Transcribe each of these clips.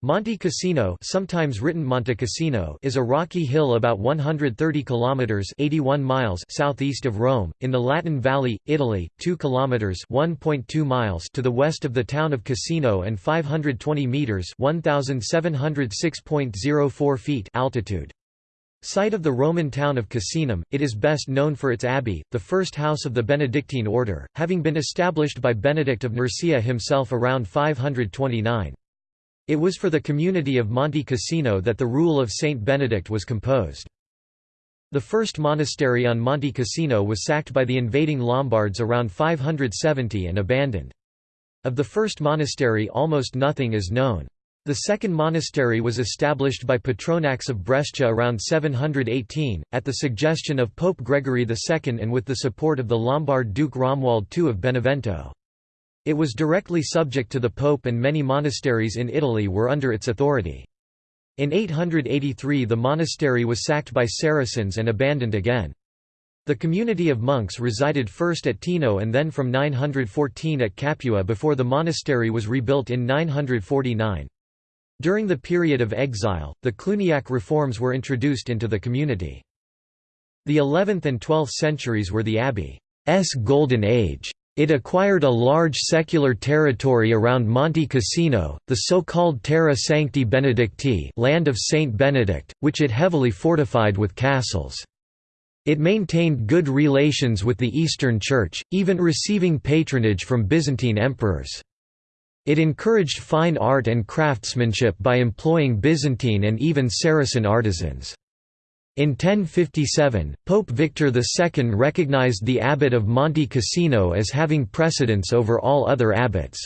Monte Cassino, sometimes written Monte Cassino, is a rocky hill about 130 kilometers (81 miles) southeast of Rome, in the Latin Valley, Italy, 2 kilometers (1.2 miles) to the west of the town of Cassino and 520 meters (1706.04 feet) altitude. Site of the Roman town of Cassinum, it is best known for its abbey, the first house of the Benedictine order, having been established by Benedict of Nursia himself around 529. It was for the community of Monte Cassino that the rule of Saint Benedict was composed. The first monastery on Monte Cassino was sacked by the invading Lombards around 570 and abandoned. Of the first monastery almost nothing is known. The second monastery was established by Petronax of Brescia around 718, at the suggestion of Pope Gregory II and with the support of the Lombard Duke Romuald II of Benevento. It was directly subject to the Pope and many monasteries in Italy were under its authority. In 883 the monastery was sacked by Saracens and abandoned again. The community of monks resided first at Teano and then from 914 at Capua before the monastery was rebuilt in 949. During the period of exile, the Cluniac reforms were introduced into the community. The 11th and 12th centuries were the abbey's golden age. It acquired a large secular territory around Monte Cassino, the so-called Terra Sancti Benedicti land of Saint Benedict, which it heavily fortified with castles. It maintained good relations with the Eastern Church, even receiving patronage from Byzantine emperors. It encouraged fine art and craftsmanship by employing Byzantine and even Saracen artisans. In 1057, Pope Victor II recognized the abbot of Monte Cassino as having precedence over all other abbots.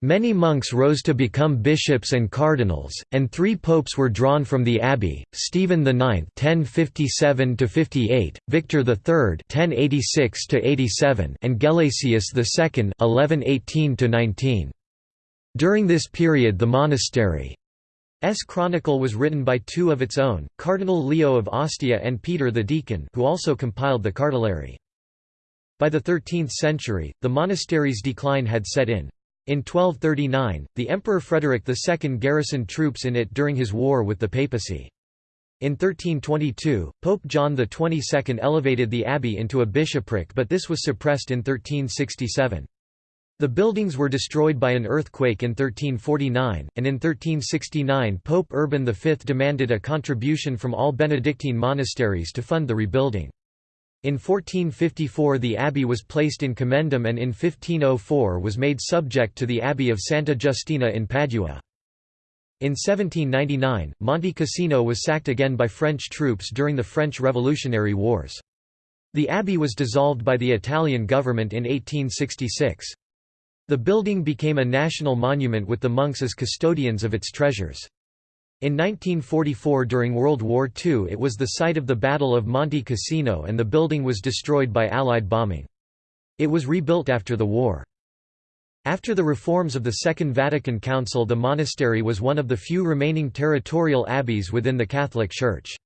Many monks rose to become bishops and cardinals, and three popes were drawn from the abbey: Stephen IX (1057–58), Victor III (1086–87), and Gelasius II (1118–19). During this period, the monastery S chronicle was written by two of its own, Cardinal Leo of Ostia and Peter the Deacon who also compiled the Cartulary. By the 13th century, the monastery's decline had set in. In 1239, the Emperor Frederick II garrisoned troops in it during his war with the papacy. In 1322, Pope John XXII elevated the abbey into a bishopric but this was suppressed in 1367. The buildings were destroyed by an earthquake in 1349, and in 1369 Pope Urban V demanded a contribution from all Benedictine monasteries to fund the rebuilding. In 1454 the abbey was placed in commendam and in 1504 was made subject to the abbey of Santa Justina in Padua. In 1799, Monte Cassino was sacked again by French troops during the French Revolutionary Wars. The abbey was dissolved by the Italian government in 1866. The building became a national monument with the monks as custodians of its treasures. In 1944 during World War II it was the site of the Battle of Monte Cassino and the building was destroyed by Allied bombing. It was rebuilt after the war. After the reforms of the Second Vatican Council the monastery was one of the few remaining territorial abbeys within the Catholic Church.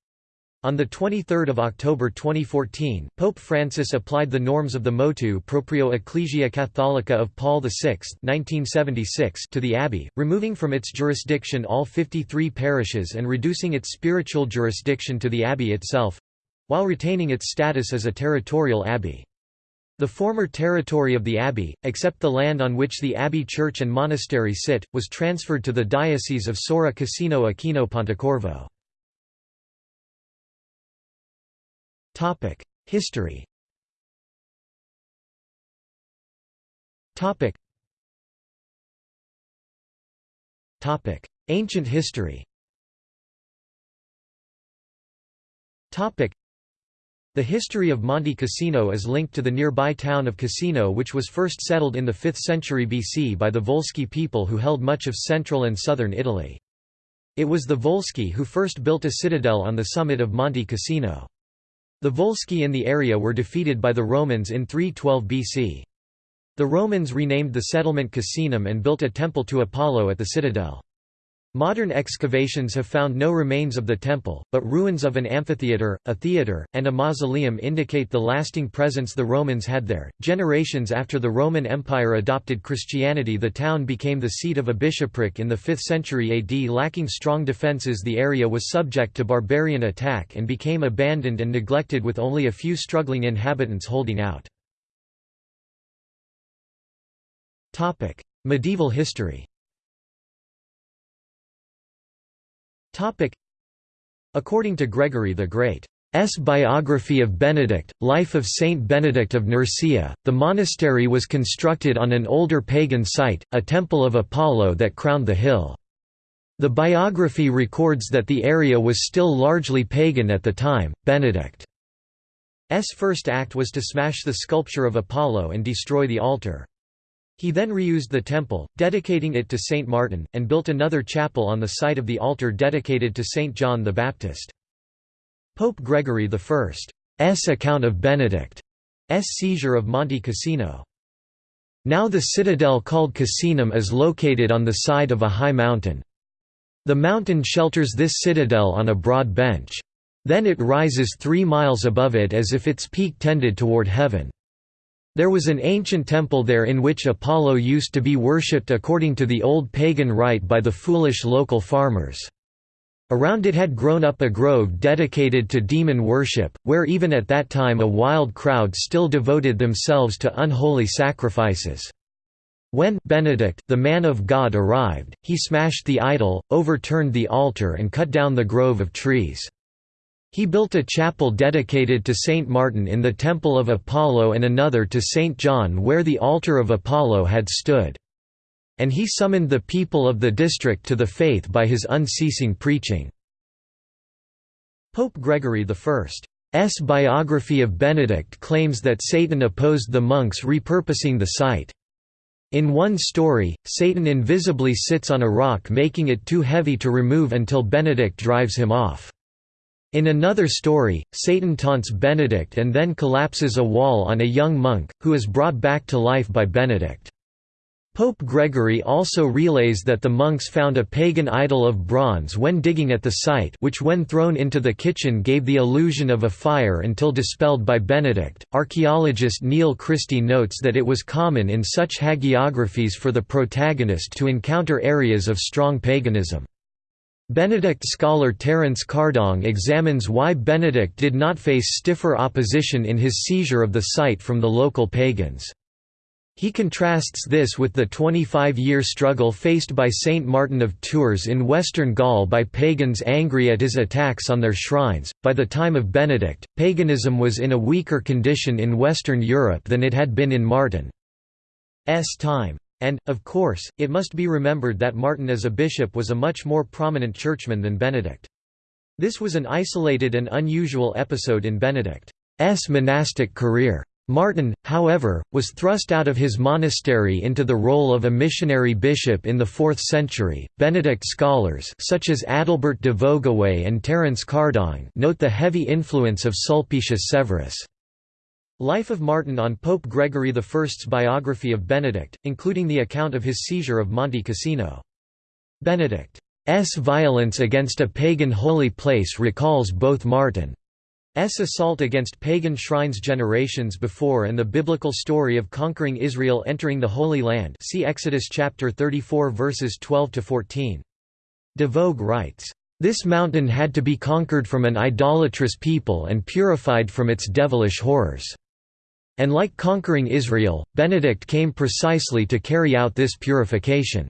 On 23 October 2014, Pope Francis applied the norms of the Motu Proprio Ecclesia Catholica of Paul VI 1976 to the abbey, removing from its jurisdiction all 53 parishes and reducing its spiritual jurisdiction to the abbey itself—while retaining its status as a territorial abbey. The former territory of the abbey, except the land on which the abbey church and monastery sit, was transferred to the Diocese of Sora Cassino Aquino Pontecorvo. History. Topic. Topic: Ancient history. Topic. The history of Monte Cassino is linked to the nearby town of Cassino which was first settled in the 5th century BC by the Volsci people who held much of central and southern Italy. It was the Volsci who first built a citadel on the summit of Monte Cassino. The Volsci in the area were defeated by the Romans in 312 BC. The Romans renamed the settlement Casinum and built a temple to Apollo at the citadel. Modern excavations have found no remains of the temple, but ruins of an amphitheatre, a theatre, and a mausoleum indicate the lasting presence the Romans had there. Generations after the Roman Empire adopted Christianity, the town became the seat of a bishopric in the 5th century AD. Lacking strong defences, the area was subject to barbarian attack and became abandoned and neglected with only a few struggling inhabitants holding out. Topic: Medieval history According to Gregory the Great's biography of Benedict, Life of Saint Benedict of Nursia, the monastery was constructed on an older pagan site, a temple of Apollo that crowned the hill. The biography records that the area was still largely pagan at the time. Benedict's first act was to smash the sculpture of Apollo and destroy the altar. He then reused the temple, dedicating it to Saint Martin, and built another chapel on the site of the altar dedicated to Saint John the Baptist. Pope Gregory I's account of Benedict's seizure of Monte Cassino. Now the citadel called Cassinum is located on the side of a high mountain. The mountain shelters this citadel on a broad bench. Then it rises three miles above it as if its peak tended toward heaven. There was an ancient temple there in which Apollo used to be worshipped according to the old pagan rite by the foolish local farmers. Around it had grown up a grove dedicated to demon worship, where even at that time a wild crowd still devoted themselves to unholy sacrifices. When Benedict, the man of God arrived, he smashed the idol, overturned the altar and cut down the grove of trees. He built a chapel dedicated to Saint Martin in the Temple of Apollo and another to Saint John where the altar of Apollo had stood. And he summoned the people of the district to the faith by his unceasing preaching. Pope Gregory I's biography of Benedict claims that Satan opposed the monks repurposing the site. In one story, Satan invisibly sits on a rock making it too heavy to remove until Benedict drives him off. In another story, Satan taunts Benedict and then collapses a wall on a young monk, who is brought back to life by Benedict. Pope Gregory also relays that the monks found a pagan idol of bronze when digging at the site which when thrown into the kitchen gave the illusion of a fire until dispelled by Benedict. Archaeologist Neil Christie notes that it was common in such hagiographies for the protagonist to encounter areas of strong paganism. Benedict scholar Terence Kardong examines why Benedict did not face stiffer opposition in his seizure of the site from the local pagans. He contrasts this with the 25-year struggle faced by Saint Martin of Tours in western Gaul by pagans angry at his attacks on their shrines. By the time of Benedict, paganism was in a weaker condition in Western Europe than it had been in Martin's time. And, of course, it must be remembered that Martin as a bishop was a much more prominent churchman than Benedict. This was an isolated and unusual episode in Benedict's monastic career. Martin, however, was thrust out of his monastery into the role of a missionary bishop in the 4th century. Benedict scholars such as Adalbert de Vogüé and Terence Kardong note the heavy influence of Sulpicius Severus. Life of Martin on Pope Gregory I's biography of Benedict, including the account of his seizure of Monte Cassino. Benedict's violence against a pagan holy place recalls both Martin's assault against pagan shrines generations before and the biblical story of conquering Israel entering the Holy Land see Exodus chapter 34 verses 12–14. De Vogüé writes, this mountain had to be conquered from an idolatrous people and purified from its devilish horrors. And like conquering Israel, Benedict came precisely to carry out this purification.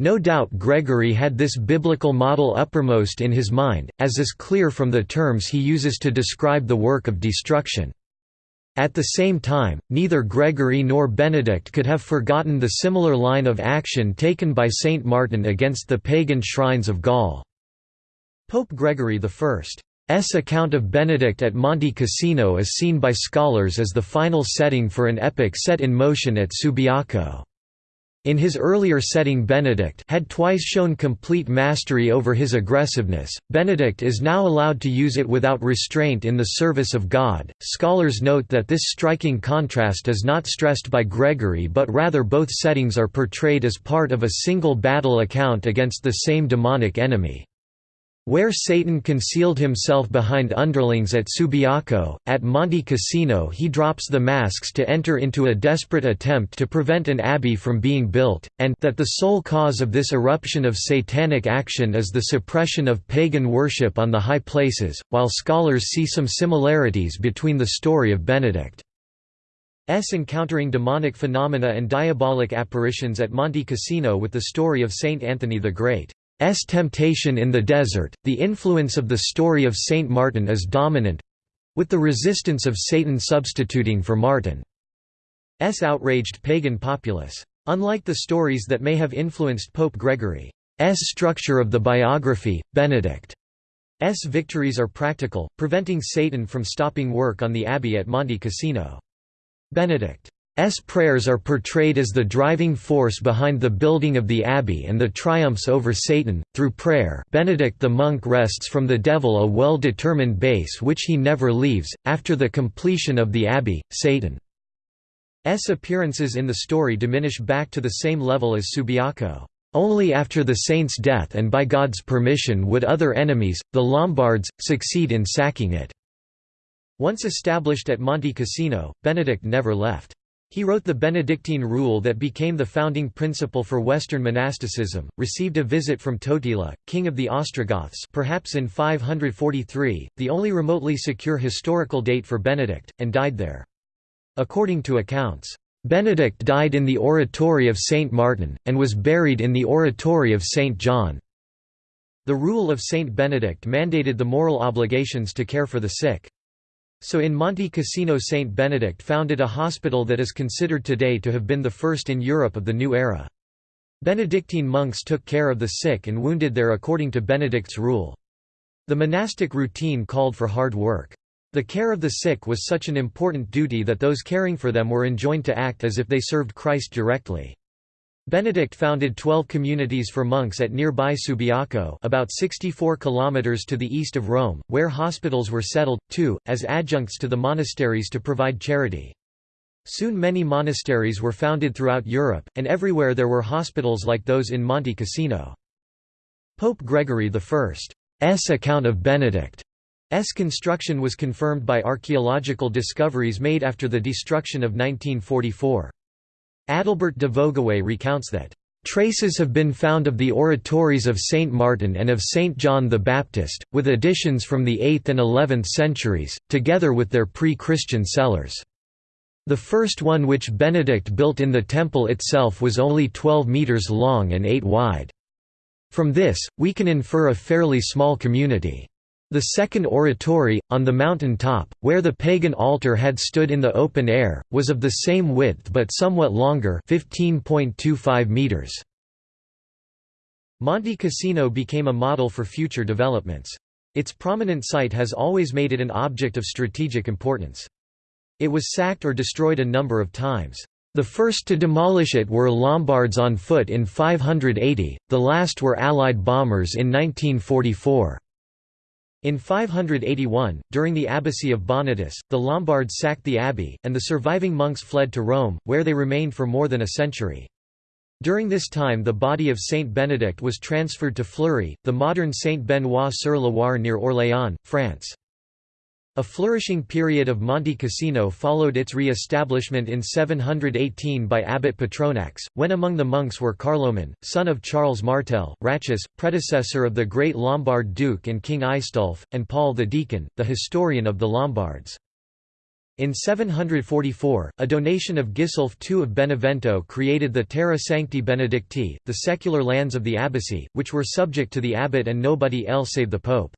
No doubt Gregory had this biblical model uppermost in his mind, as is clear from the terms he uses to describe the work of destruction. At the same time, neither Gregory nor Benedict could have forgotten the similar line of action taken by Saint Martin against the pagan shrines of Gaul. Pope Gregory I S account of Benedict at Monte Cassino is seen by scholars as the final setting for an epic set in motion at Subiaco. In his earlier setting Benedict had twice shown complete mastery over his aggressiveness, Benedict is now allowed to use it without restraint in the service of God. Scholars note that this striking contrast is not stressed by Gregory but rather both settings are portrayed as part of a single battle account against the same demonic enemy. Where Satan concealed himself behind underlings at Subiaco, at Monte Cassino he drops the masks to enter into a desperate attempt to prevent an abbey from being built, and that the sole cause of this eruption of satanic action is the suppression of pagan worship on the high places, while scholars see some similarities between the story of Benedict. S encountering demonic phenomena and diabolic apparitions at Monte Cassino with the story of Saint Anthony the Great. S. Temptation in the desert, the influence of the story of Saint Martin is dominant—with the resistance of Satan substituting for Martin's outraged pagan populace. Unlike the stories that may have influenced Pope Gregory's structure of the biography, Benedict's victories are practical, preventing Satan from stopping work on the abbey at Monte Cassino. Benedict S prayers are portrayed as the driving force behind the building of the abbey and the triumphs over Satan. Through prayer, Benedict the monk wrests from the devil a well-determined base which he never leaves. After the completion of the abbey, Satan's appearances in the story diminish back to the same level as Subiaco. Only after the saint's death and by God's permission would other enemies, the Lombards, succeed in sacking it. Once established at Monte Cassino, Benedict never left. He wrote the Benedictine rule that became the founding principle for Western monasticism, received a visit from Totila, king of the Ostrogoths perhaps in 543, the only remotely secure historical date for Benedict, and died there. According to accounts, Benedict died in the oratory of Saint Martin, and was buried in the oratory of Saint John. The rule of Saint Benedict mandated the moral obligations to care for the sick. So in Monte Cassino Saint Benedict founded a hospital that is considered today to have been the first in Europe of the new era. Benedictine monks took care of the sick and wounded there according to Benedict's rule. The monastic routine called for hard work. The care of the sick was such an important duty that those caring for them were enjoined to act as if they served Christ directly. Benedict founded 12 communities for monks at nearby Subiaco about 64 kilometers to the east of Rome, where hospitals were settled, too, as adjuncts to the monasteries to provide charity. Soon many monasteries were founded throughout Europe, and everywhere there were hospitals like those in Monte Cassino. Pope Gregory I's account of Benedict's construction was confirmed by archaeological discoveries made after the destruction of 1944. Adalbert de Vogüé recounts that, "...traces have been found of the oratories of Saint Martin and of Saint John the Baptist, with additions from the 8th and 11th centuries, together with their pre-Christian cellars." The first one which Benedict built in the temple itself was only 12 metres long and 8 wide. From this, we can infer a fairly small community. The second oratory, on the mountain top, where the pagan altar had stood in the open air, was of the same width but somewhat longer 15.25 meters. Monte Cassino became a model for future developments. Its prominent site has always made it an object of strategic importance. It was sacked or destroyed a number of times. The first to demolish it were Lombards on foot in 580, the last were Allied bombers in 1944. In 581, during the abbacy of Bonitus, the Lombards sacked the abbey, and the surviving monks fled to Rome, where they remained for more than a century. During this time the body of Saint Benedict was transferred to Fleury, the modern Saint Benoît-sur-Loire near Orléans, France. A flourishing period of Monte Cassino followed its re-establishment in 718 by Abbot Petronax, when among the monks were Carloman, son of Charles Martel, Ratchis, predecessor of the great Lombard duke and King Aistulf, and Paul the Deacon, the historian of the Lombards. In 744, a donation of Gisulf II of Benevento created the Terra Sancti Benedicti, the secular lands of the abbacy, which were subject to the abbot and nobody else save the pope.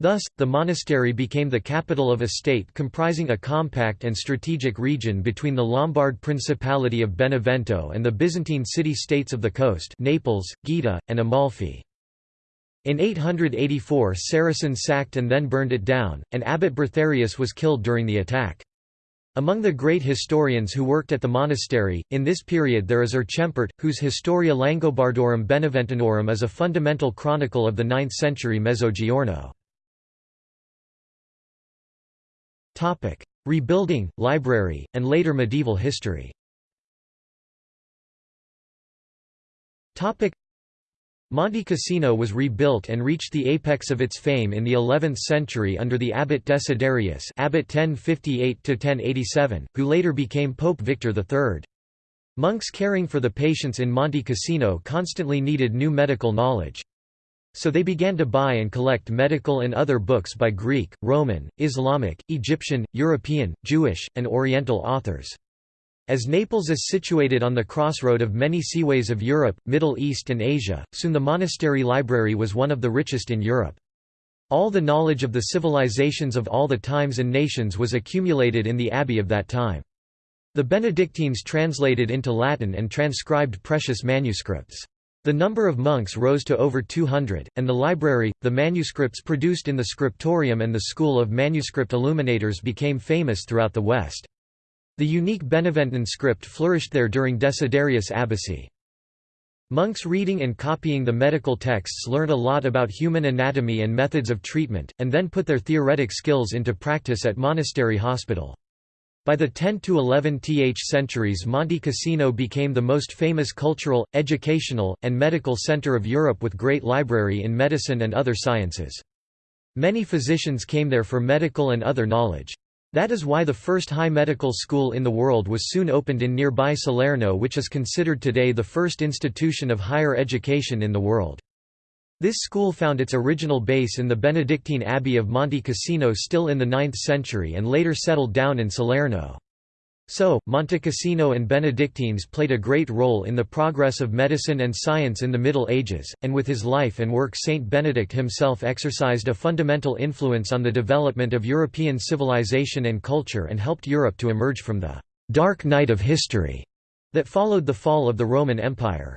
Thus, the monastery became the capital of a state comprising a compact and strategic region between the Lombard Principality of Benevento and the Byzantine city-states of the coast Naples, Gaeta, and Amalfi. In 884 Saracens sacked and then burned it down, and Abbot Bertharius was killed during the attack. Among the great historians who worked at the monastery, in this period there is Erchempert, whose Historia Langobardorum Beneventinorum is a fundamental chronicle of the 9th century Mezzogiorno. Rebuilding, library, and later medieval history Monte Cassino was rebuilt and reached the apex of its fame in the 11th century under the abbot Desiderius abbot 1058 who later became Pope Victor III. Monks caring for the patients in Monte Cassino constantly needed new medical knowledge. So they began to buy and collect medical and other books by Greek, Roman, Islamic, Egyptian, European, Jewish, and Oriental authors. As Naples is situated on the crossroad of many seaways of Europe, Middle East and Asia, soon the monastery library was one of the richest in Europe. All the knowledge of the civilizations of all the times and nations was accumulated in the abbey of that time. The Benedictines translated into Latin and transcribed precious manuscripts. The number of monks rose to over 200, and the library, the manuscripts produced in the scriptorium and the school of manuscript illuminators became famous throughout the West. The unique Beneventan script flourished there during Desiderius' abbacy. Monks reading and copying the medical texts learned a lot about human anatomy and methods of treatment, and then put their theoretic skills into practice at monastery hospital. By the 10 to 11th centuries Monte Cassino became the most famous cultural, educational, and medical center of Europe with great library in medicine and other sciences. Many physicians came there for medical and other knowledge. That is why the first high medical school in the world was soon opened in nearby Salerno which is considered today the first institution of higher education in the world. This school found its original base in the Benedictine Abbey of Monte Cassino still in the 9th century and later settled down in Salerno. So, Monte Cassino and Benedictines played a great role in the progress of medicine and science in the Middle Ages, and with his life and work Saint Benedict himself exercised a fundamental influence on the development of European civilization and culture and helped Europe to emerge from the «dark night of history» that followed the fall of the Roman Empire.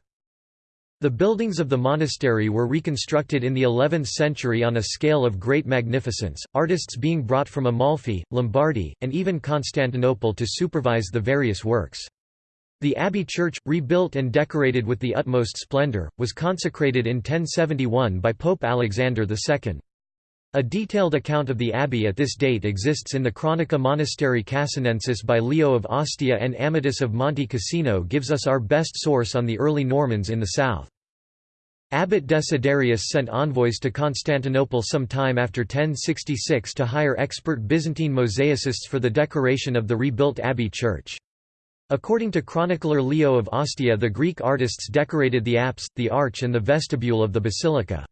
The buildings of the monastery were reconstructed in the 11th century on a scale of great magnificence, artists being brought from Amalfi, Lombardy, and even Constantinople to supervise the various works. The abbey church, rebuilt and decorated with the utmost splendor, was consecrated in 1071 by Pope Alexander II. A detailed account of the abbey at this date exists in the Chronica Monasterii Cassinensis by Leo of Ostia and Amatus of Monte Cassino gives us our best source on the early Normans in the south. Abbot Desiderius sent envoys to Constantinople some time after 1066 to hire expert Byzantine mosaicists for the decoration of the rebuilt abbey church. According to chronicler Leo of Ostia the Greek artists decorated the apse, the arch and the vestibule of the basilica.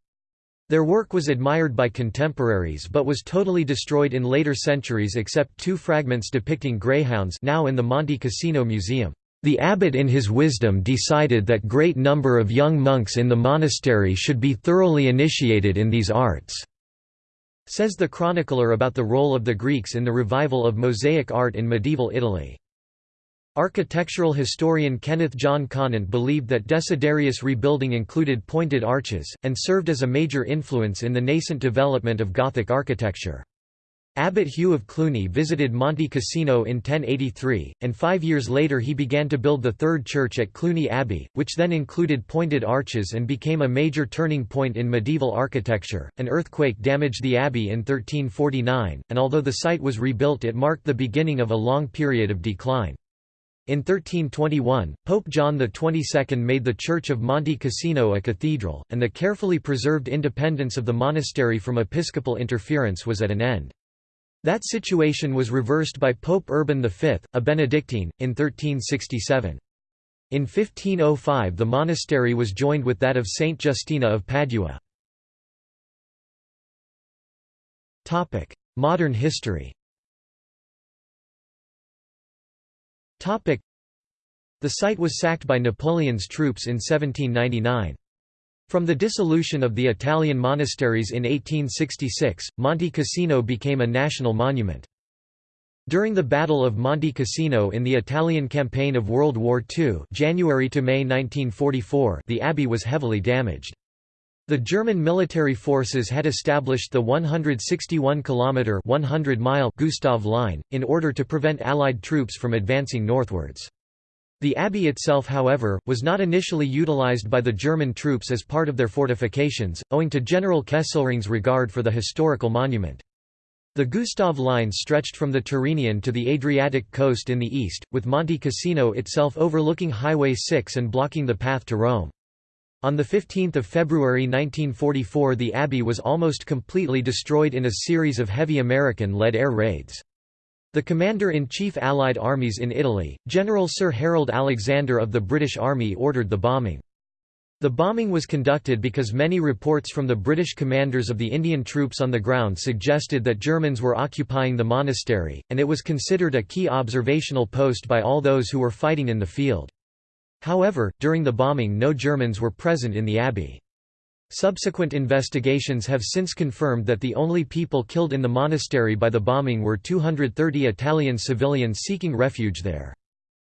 Their work was admired by contemporaries but was totally destroyed in later centuries except two fragments depicting greyhounds now in the Monte Cassino Museum. The abbot in his wisdom decided that great number of young monks in the monastery should be thoroughly initiated in these arts." Says the chronicler about the role of the Greeks in the revival of mosaic art in medieval Italy. Architectural historian Kenneth John Conant believed that Desiderius' rebuilding included pointed arches, and served as a major influence in the nascent development of Gothic architecture. Abbot Hugh of Cluny visited Monte Cassino in 1083, and five years later he began to build the third church at Cluny Abbey, which then included pointed arches and became a major turning point in medieval architecture. An earthquake damaged the abbey in 1349, and although the site was rebuilt it marked the beginning of a long period of decline. In 1321, Pope John XXII made the Church of Monte Cassino a cathedral, and the carefully preserved independence of the monastery from episcopal interference was at an end. That situation was reversed by Pope Urban V, a Benedictine, in 1367. In 1505 the monastery was joined with that of Saint Justina of Padua. Modern history The site was sacked by Napoleon's troops in 1799. From the dissolution of the Italian monasteries in 1866, Monte Cassino became a national monument. During the Battle of Monte Cassino in the Italian campaign of World War II January to May 1944 the abbey was heavily damaged. The German military forces had established the 161-kilometre 100-mile Gustav Line, in order to prevent Allied troops from advancing northwards. The abbey itself however, was not initially utilized by the German troops as part of their fortifications, owing to General Kesselring's regard for the historical monument. The Gustav Line stretched from the Tyrrhenian to the Adriatic coast in the east, with Monte Cassino itself overlooking Highway 6 and blocking the path to Rome. On 15 February 1944 the abbey was almost completely destroyed in a series of heavy American-led air raids. The Commander-in-Chief Allied armies in Italy, General Sir Harold Alexander of the British Army ordered the bombing. The bombing was conducted because many reports from the British commanders of the Indian troops on the ground suggested that Germans were occupying the monastery, and it was considered a key observational post by all those who were fighting in the field. However, during the bombing no Germans were present in the abbey. Subsequent investigations have since confirmed that the only people killed in the monastery by the bombing were 230 Italian civilians seeking refuge there.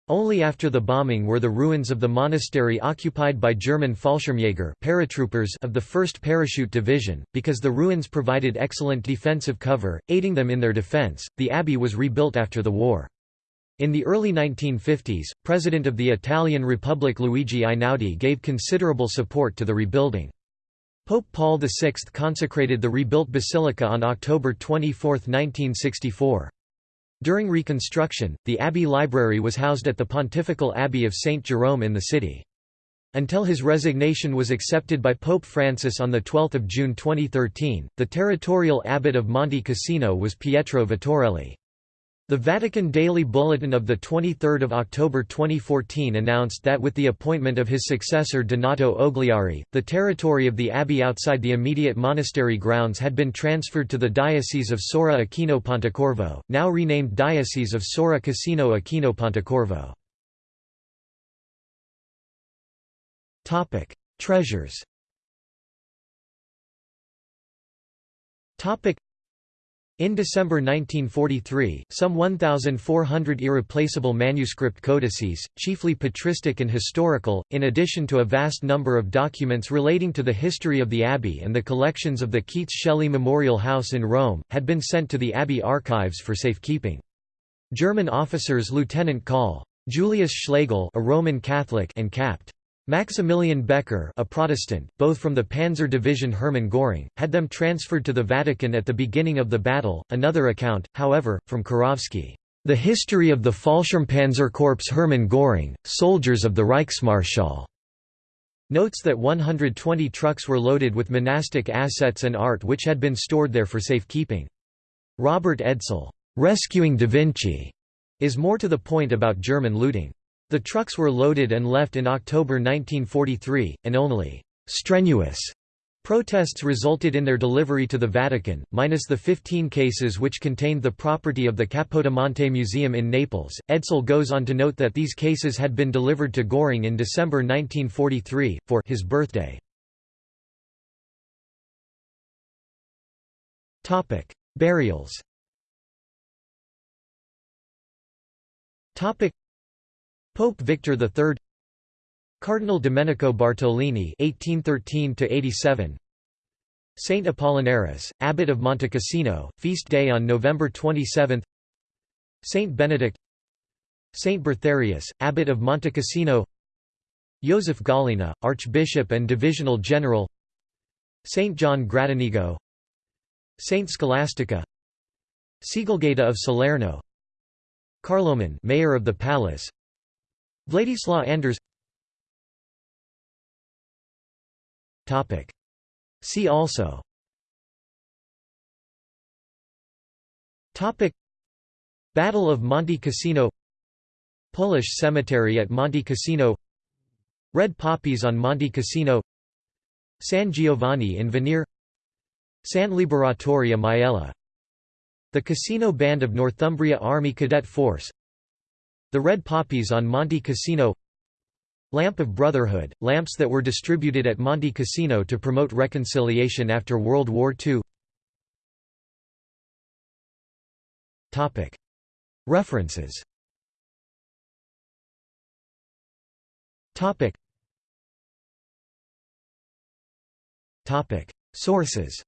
Only after the bombing were the ruins of the monastery occupied by German Fallschirmjäger paratroopers of the 1st Parachute Division, because the ruins provided excellent defensive cover, aiding them in their defense. The abbey was rebuilt after the war. In the early 1950s, President of the Italian Republic Luigi Einaudi gave considerable support to the rebuilding. Pope Paul VI consecrated the rebuilt basilica on October 24, 1964. During reconstruction, the abbey library was housed at the Pontifical Abbey of St. Jerome in the city. Until his resignation was accepted by Pope Francis on 12 June 2013, the territorial abbot of Monte Cassino was Pietro Vittorelli. The Vatican Daily Bulletin of 23 October 2014 announced that with the appointment of his successor Donato Ogliari, the territory of the abbey outside the immediate monastery grounds had been transferred to the Diocese of Sora Aquino Pontecorvo, now renamed Diocese of Sora Cassino Aquino Pontecorvo. Treasures in December 1943, some 1,400 irreplaceable manuscript codices, chiefly patristic and historical, in addition to a vast number of documents relating to the history of the Abbey and the collections of the Keats Shelley Memorial House in Rome, had been sent to the Abbey archives for safekeeping. German officers Lieutenant Col. Julius Schlegel a Roman Catholic and Capt. Maximilian Becker a Protestant, both from the Panzer Division Hermann Göring, had them transferred to the Vatican at the beginning of the battle. Another account, however, from Kurowski, "...the history of the Fallschirmpanzerkorps Hermann Göring, soldiers of the Reichsmarschall." notes that 120 trucks were loaded with monastic assets and art which had been stored there for safekeeping. Robert Edsel, "...rescuing Da Vinci," is more to the point about German looting. The trucks were loaded and left in October 1943, and only «strenuous» protests resulted in their delivery to the Vatican, minus the 15 cases which contained the property of the Capodimonte Museum in Naples. Edsel goes on to note that these cases had been delivered to Göring in December 1943, for his birthday. Burials Pope Victor III Cardinal Domenico Bartolini (1813–87), Saint Apollinaris, Abbot of Montecassino, feast day on November 27. Saint Benedict, Saint Bertharius, Abbot of Montecassino, Joseph Gallina, Archbishop and Divisional General, Saint John Gradenigo, Saint Scholastica, Sichelgaita of Salerno, Carloman, Mayor of the Palace, Władysław Anders. See also. Topic. Battle of Monte Cassino. Polish cemetery at Monte Cassino. Red poppies on Monte Cassino. San Giovanni in Venere. San Liberatore Maiella. The Cassino Band of Northumbria Army Cadet Force the red poppies on Monte Cassino. Lamp of Brotherhood, lamps that were distributed at Monte Cassino to promote reconciliation after World War II References. Sources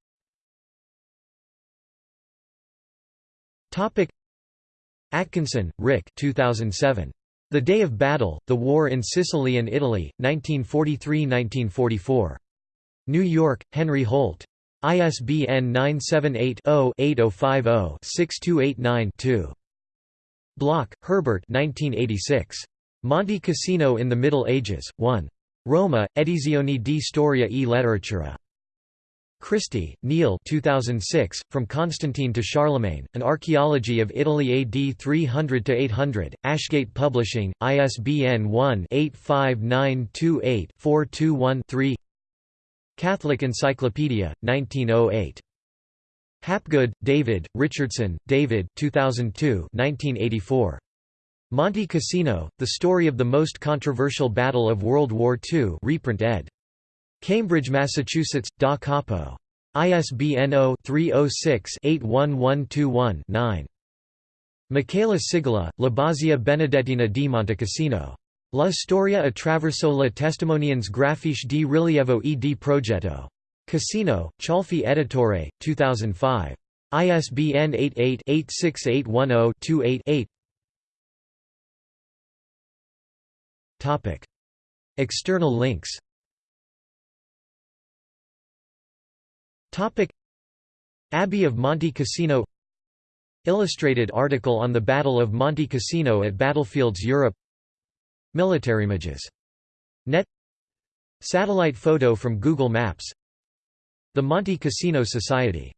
Atkinson, Rick 2007. The Day of Battle, The War in Sicily and Italy, 1943–1944. New York, Henry Holt. ISBN 978-0-8050-6289-2. Bloch, Herbert 1986. Monte Cassino in the Middle Ages, 1. Roma, Edizioni di Storia e Letteratura. Christie, Neil 2006, From Constantine to Charlemagne, An Archaeology of Italy AD 300–800, Ashgate Publishing, ISBN 1-85928-421-3 Catholic Encyclopedia, 1908. Hapgood, David, Richardson, David 2002 1984. Monte Cassino, The Story of the Most Controversial Battle of World War II reprint ed. Cambridge, Massachusetts, Da Capo. ISBN 0-306-81121-9. Michela Cigola, La Basia Benedettina di Montecassino. La storia attraverso le testimonianze grafiche di rilievo e di progetto. Cassino, Ciolfi Editore, 2005. ISBN 88-86810-28-8 External links Abbey of Monte Cassino Illustrated article on the Battle of Monte Cassino at Battlefields Europe Militarimages. Net. Satellite photo from Google Maps. The Monte Cassino Society